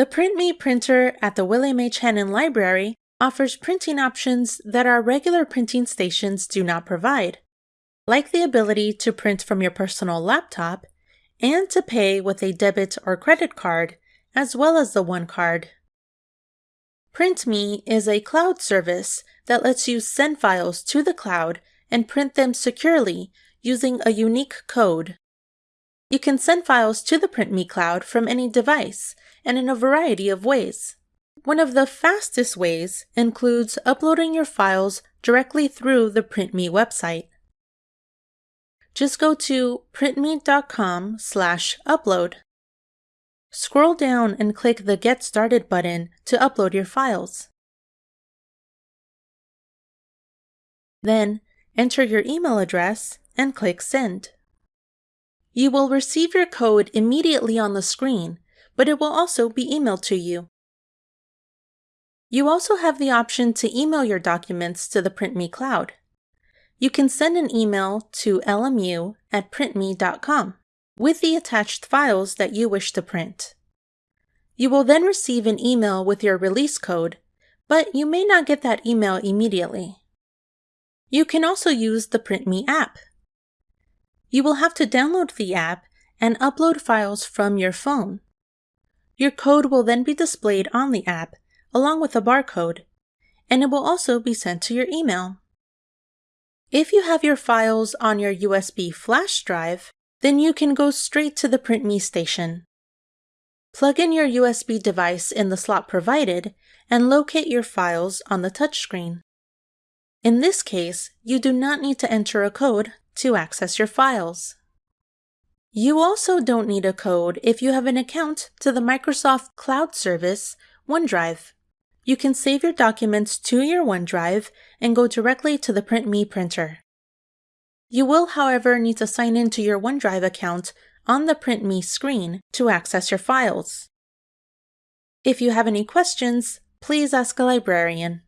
The PrintMe printer at the William H. Hannon Library offers printing options that our regular printing stations do not provide, like the ability to print from your personal laptop and to pay with a debit or credit card, as well as the One Card. PrintMe is a cloud service that lets you send files to the cloud and print them securely using a unique code. You can send files to the PrintMe cloud from any device and in a variety of ways. One of the fastest ways includes uploading your files directly through the PrintMe website. Just go to printme.com slash upload. Scroll down and click the Get Started button to upload your files. Then, enter your email address and click Send. You will receive your code immediately on the screen, but it will also be emailed to you. You also have the option to email your documents to the PrintMe cloud. You can send an email to lmu at printme.com with the attached files that you wish to print. You will then receive an email with your release code, but you may not get that email immediately. You can also use the PrintMe app. You will have to download the app and upload files from your phone. Your code will then be displayed on the app along with a barcode, and it will also be sent to your email. If you have your files on your USB flash drive, then you can go straight to the PrintMe station. Plug in your USB device in the slot provided and locate your files on the touchscreen. In this case, you do not need to enter a code to access your files. You also don't need a code if you have an account to the Microsoft Cloud Service OneDrive. You can save your documents to your OneDrive and go directly to the PrintMe printer. You will, however, need to sign in to your OneDrive account on the PrintMe screen to access your files. If you have any questions, please ask a librarian.